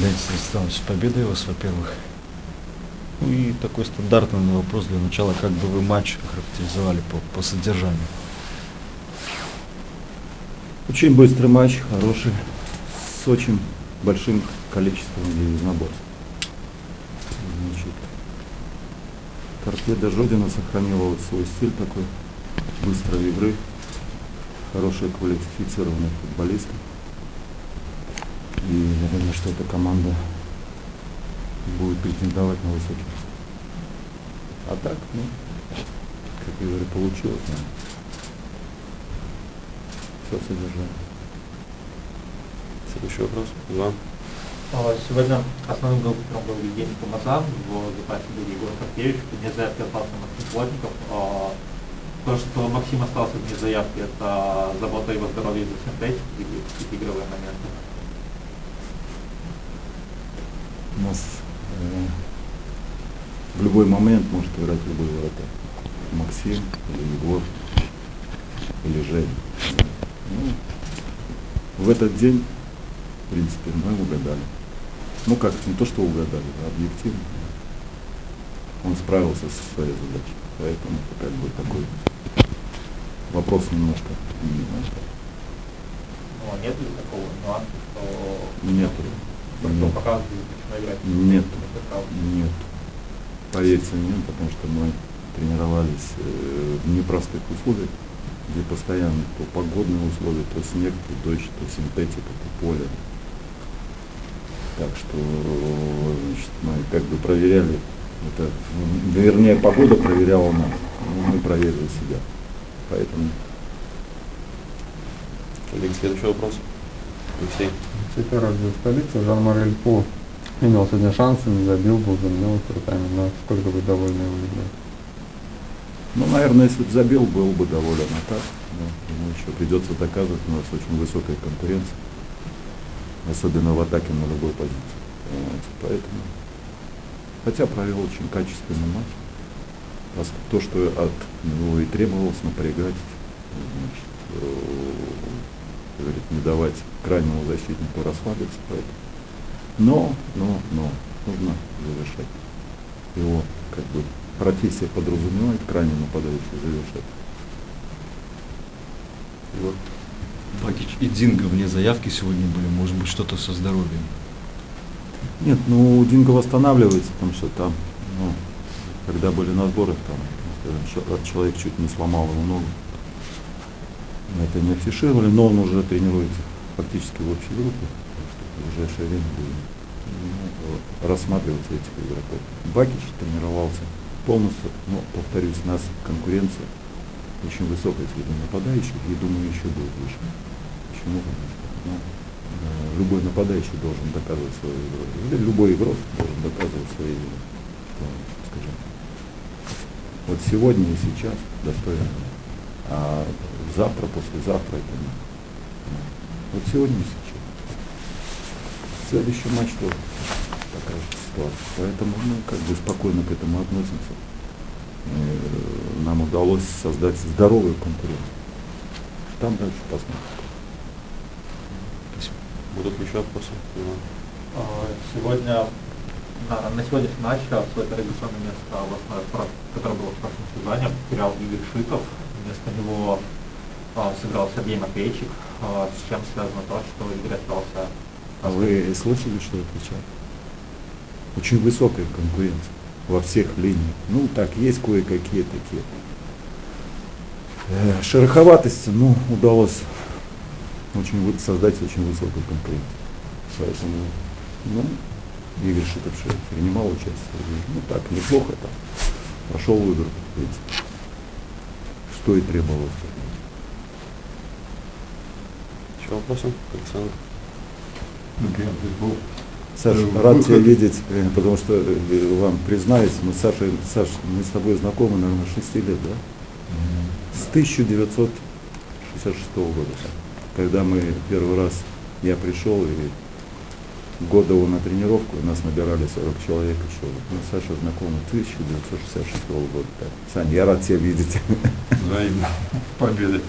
Леонид Станиславович, с победой вас, во-первых. Ну и такой стандартный вопрос для начала, как бы вы матч характеризовали по, по содержанию? Очень быстрый матч, хороший, с очень большим количеством единоборств. Значит, торпеда Жодина сохранила вот свой стиль такой, быстрой игры, хорошие квалифицированные футболисты. И думаю, что эта команда будет претендовать на высокий. А так, ну, как я говорю, получилось. Да. Все содержание. Следующий вопрос. Иван. А, Сегодня основным голкипером был Евгений Помазан, в запасе был Егор Карпевич, вне заявки остался Максим Плотников. А, То, что Максим остался вне заявки, это забота его синтетики или какие-то игровые моменты? У нас э, в любой момент может играть любой вратарь. Максим или Егор или Женя. Ну, в этот день, в принципе, мы угадали. Ну как, не то что угадали, а объективно. Он справился со своей задачей. Поэтому это как бы такой вопрос немножко. Ну, нет ли такого нюанса, что Нет. Нет. Нет. Нет. Поверьте мне, потому что мы тренировались э, в непростых условиях, где постоянно то погодные условия, то снег, то дождь, то синтетика, то поле. Так что значит, мы как бы проверяли, это, вернее, погода проверяла нас, ну, мы проверили себя. Поэтому Коллеги, следующий вопрос. Алексей. Радио столицы Жан-Марель По имел сегодня шансы, не забил, был заменен крутами, но сколько вы довольны его игрой? Ну, наверное, если бы забил, был бы доволен. А так, ну, ему еще придется доказывать, у нас очень высокая конкуренция. Особенно в атаке на любой позиции. Понимаете? Поэтому. Хотя провел очень качественный матч. То, что от него и требовалось напрягать, значит, э, как говорит, не давать крайнему защитнику расслабиться. Поэтому. Но, но, но, нужно завершать. Его как бы профессия подразумевает крайне нападающий завершать. Егор. Бакич и Динго вне заявки сегодня были, может быть, что-то со здоровьем. Нет, ну Динго восстанавливается, потому что там, ну, когда были на сборах, там, скажем, человек чуть не сломал ему ногу. Мы это не афишировали, но он уже тренируется фактически в общей группе, так что в ближайшее время будем ну, рассматриваться этих игроков. Бакич тренировался полностью, но, повторюсь, у нас конкуренция очень высокая среди нападающих, и думаю, еще будет выше. Почему? Потому что ну, э, любой нападающий должен доказывать свою игру. Или любой игрок должен доказывать свою игру. Что, скажем, вот сегодня и сейчас достойно. А завтра, послезавтра это не. Вот сегодня и сейчас. Следующий матч тоже такая же ситуация. Поэтому мы как бы спокойно к этому относимся. Э, Нам удалось создать здоровую конкуренцию. Там дальше посмотрим. Будут еще вопросы? А, Сегодня, на, на сегодняшний матч свое традиционное место, в основе, про- которое было в прошлом сезоне, потерял Игорь Шитов. Вместо него сыграл Сергей Матвейчик. А, С чем связано то, что Игорь остался... А вы слышали, что отвечал? Очень высокая конкуренция во всех линиях. Ну, так, есть кое-какие такие. Э, Шероховатости, ну, удалось очень создать очень высокую конкуренцию. Поэтому, ну, Игорь Шитовший принимал участие. Ну, так, неплохо там. Прошел в игру, в принципе. Что и требовалось. Еще вопросы? Александр. Саша, рад тебя видеть, э, потому что э, вам признаюсь, мы с Сашей, Саш, мы с тобой знакомы, наверное, 6 лет, да? С 1966 года, когда мы первый раз, я пришел и Годову на тренировку, и нас набирали 40 человек еще. Мы с Сашей знакомы 1966 года. Так. Саня, я рад тебя видеть. Взаимно. Победы.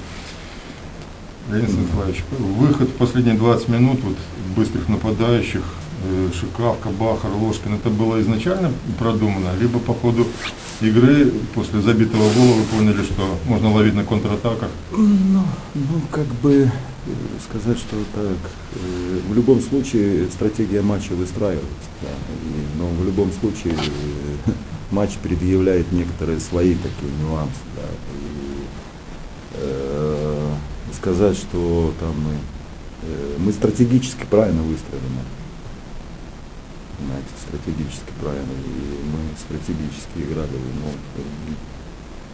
Леонид Станиславович, выход в последние 20 минут вот, быстрых нападающих, э, Шикавка, Бахар, Ложкин, это было изначально продумано, либо по ходу игры после забитого гола вы поняли, что можно ловить на контратаках? Ну, ну, как бы э, сказать, что так. э, В любом случае стратегия матча выстраивается. да, и- но в любом случае э, матч предъявляет некоторые свои такие нюансы. Да, и, сказать, что там мы, э, мы стратегически правильно выстроили матч. Понимаете, стратегически правильно. И мы стратегически играли. Ну,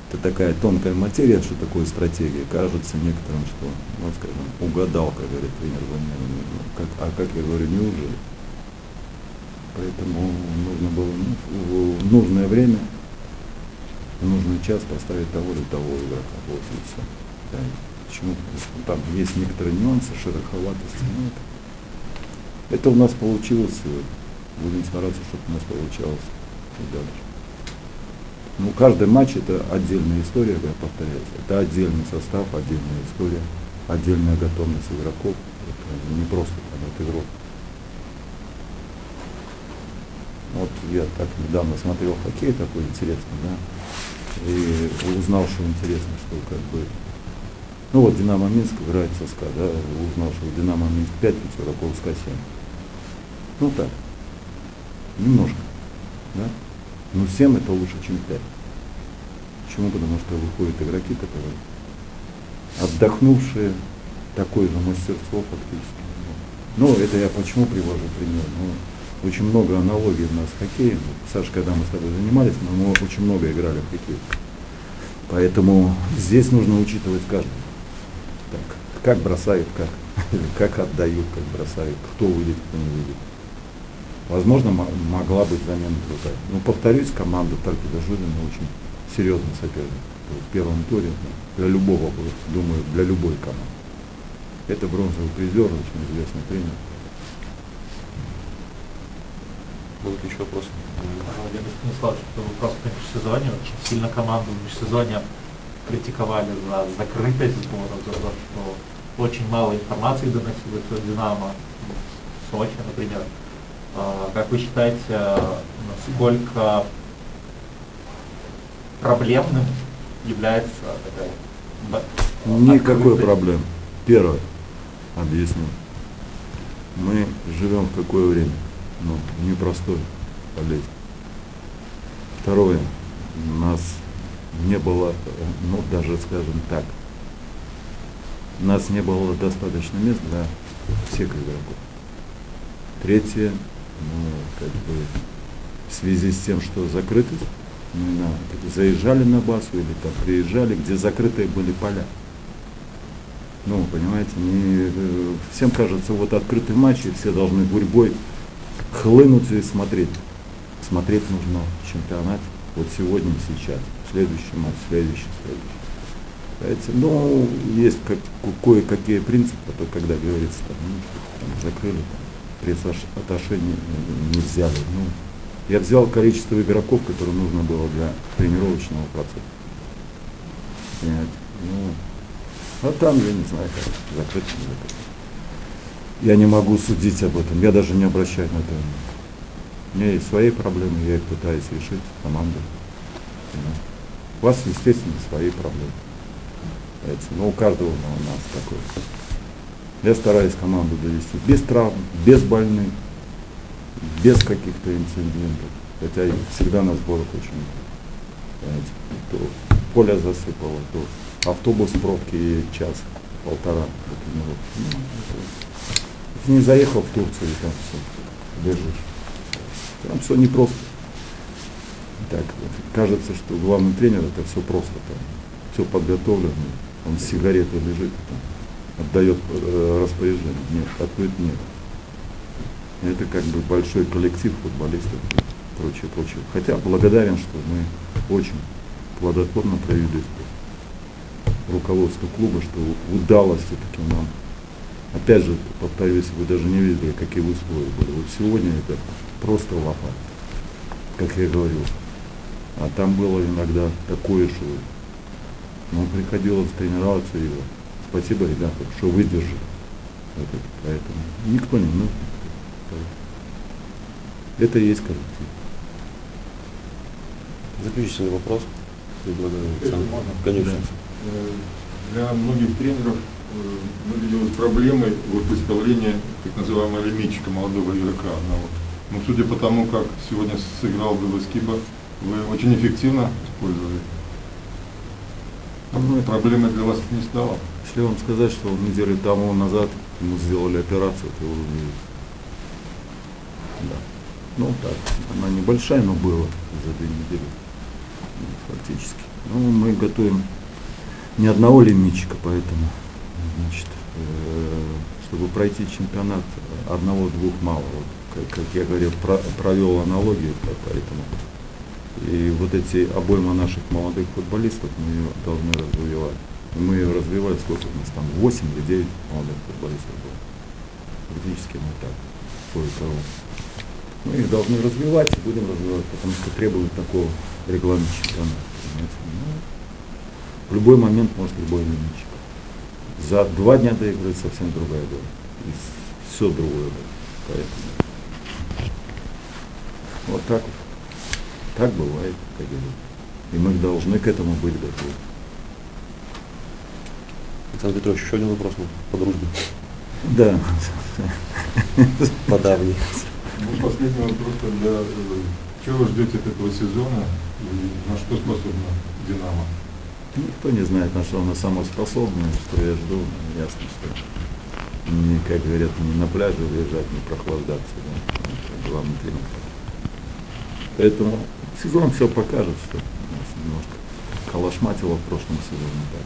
это такая тонкая материя, что такое стратегия. Кажется некоторым, что, ну, скажем, угадал, как говорит тренер Ванянин. Ну, как, а как я говорю, неужели? Поэтому нужно было ну, в нужное время, в нужный час поставить того или того игрока. Вот и все. Да, почему? Там есть некоторые нюансы, шероховатости. Ну, это, это у нас получилось. Будем стараться, чтобы у нас получалось и дальше. Ну, каждый матч это отдельная история, я повторяюсь. Это отдельный состав, отдельная история, отдельная готовность игроков. Это не просто там, это игрок. Вот я так недавно смотрел хоккей такой интересный, да, и узнал, что интересно, что как бы, ну вот Динамо Минск играет со СКА, да, узнал, что в Динамо Минск 5 Петербург СКА 7. Ну так, немножко, да. Но 7 это лучше, чем 5. Почему? Потому что выходят игроки, которые отдохнувшие, такое же мастерство фактически. Ну, это я почему привожу пример? Ну, очень много аналогий у нас с хоккеем. Саша, когда мы с тобой занимались, мы очень много играли в хоккей. Поэтому здесь нужно учитывать каждого. Так, как бросают, как, как отдают, как бросают, кто выйдет, кто не выйдет. Возможно, мо- могла быть замена другая. Но повторюсь, команда Таркида Жулина очень серьезный соперник. В первом туре для любого, думаю, для любой команды. Это бронзовый призер, очень известный тренер. Будут еще вопросы? Владимир Станиславович, вопрос по межсезонью. Очень сильно команду в межсезонье критиковали за закрытость сбора, за то, что очень мало информации доносилось от Динамо, Сочи, например. Как вы считаете, насколько проблемным является такая Никакой проблемы. Первое. Объясню. Мы живем в какое время? Ну, непростое болезнь. Второе. У нас не было, э, ну, даже скажем так, у нас не было достаточно мест для всех игроков. Третье, ну, как бы, в связи с тем, что закрытость, мы на- заезжали на базу или там приезжали, где закрытые были поля. Ну, понимаете, не, э, всем кажется, вот открытый матч, и все должны гурьбой хлынуть и смотреть. Смотреть нужно чемпионат вот сегодня сейчас. Следующий матч, следующий, следующий. Понимаете, ну, есть как, кое-какие принципы, то когда говорится, там, ну, там, закрыли, там, пресс-атташе не, взяли. Ну, я взял количество игроков, которые нужно было для тренировочного процесса. Понимаете? Ну, а там я не знаю, как закрыть, не закрыть. Я не могу судить об этом, я даже не обращаюсь на это. внимания. Меня есть свои проблемы, я их пытаюсь решить. Понимаете? У вас, естественно, свои проблемы. Но у каждого у нас такой. Я стараюсь команду довести без травм, без больных, без каких-то инцидентов. Хотя и всегда на сборах очень. Понимаете? То поле засыпало, то автобус в пробке и час, полтора до. Ну, не заехал в Турцию, и там все, лежишь. Там все непросто. Так, кажется, что главный тренер это все просто, там, все подготовлено, он с сигаретой лежит, там, отдает э, распоряжение. Нет, ответ нет. Это как бы большой коллектив футболистов и прочее, прочее. Хотя благодарен, что мы очень плодотворно провели руководство клуба, что удалось все-таки нам. Опять же, повторюсь, вы даже не видели, какие условия были. Вот сегодня это просто лопат, как я говорил. А там было иногда такое, что ну, приходилось тренироваться и спасибо, ребята, что выдержали. Это. Поэтому никто не нужен. Это и есть коллектив. Заключительный вопрос. Предлагаю, Александр. Конечно. Э, Для многих тренеров э, выделилась проблемой вот выставления так называемого лимитчика, молодого игрока одного. Но судя по тому, как сегодня сыграл Белоскиба, вы очень эффективно использовали. Ну, Проблемой для вас не стало? Если вам сказать, что недели тому назад ему сделали операцию, то вы увидите. Да. Ну так, она небольшая, но была за две недели. Ну, Фактически. Ну, мы готовим ни одного лимитчика, поэтому, значит, э, чтобы пройти чемпионат, одного-двух мало. Вот, как, как я говорил, про- провел аналогию, по- поэтому. И вот эти обойма наших молодых футболистов мы ее должны развивать. Мы ее развивали, сколько у нас там, 8 или 9 молодых футболистов было. Фактически мы так, кое-кого. Мы их должны развивать и будем развивать, потому что требует такого регламента чемпионата. Ну, в любой момент может любой лимитчик. За два дня до игры совсем другая игра. И все другое будет. Поэтому. Вот так вот. Так бывает, как и будет. И мы должны к этому быть готовы. Александр Петрович, еще один вопрос ну, по дружбе. Да. По давней. Ну, последний вопрос тогда. э, Чего вы ждете от этого сезона и на что способна Динамо? Никто не знает, на что она сама способна, что я жду. Ясно, что не, как говорят, не на пляже лежать, не прохлаждаться. Да. Это главный тренер. Поэтому сезон все покажет, что нас немножко калашматило в прошлом сезоне так.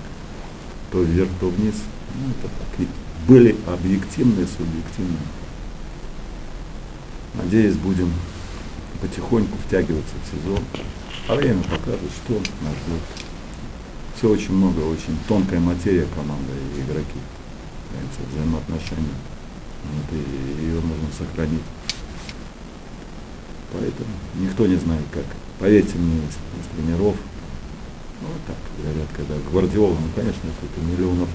То вверх, то вниз. Ну, это так. И были объективные, субъективные. Надеюсь, будем потихоньку втягиваться в сезон. А время покажет, что нас ждет. Все очень много, очень тонкая материя команда и игроки. Взаимоотношения. Вот, и ее нужно сохранить. Поэтому никто не знает как. Поверьте мне, из, из тренеров, ну вот так говорят, когда Гвардиола, ну конечно, это миллионов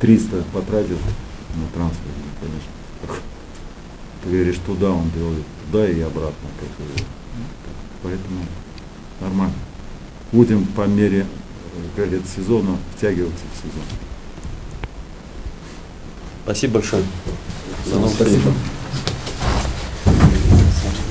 300 потратил на трансфер, ну, конечно. Ты говоришь, туда он делает, туда и обратно. Как бы. Ну. Поэтому нормально. Будем по мере, э, как сезона втягиваться в сезон. Спасибо большое. До новых встреч.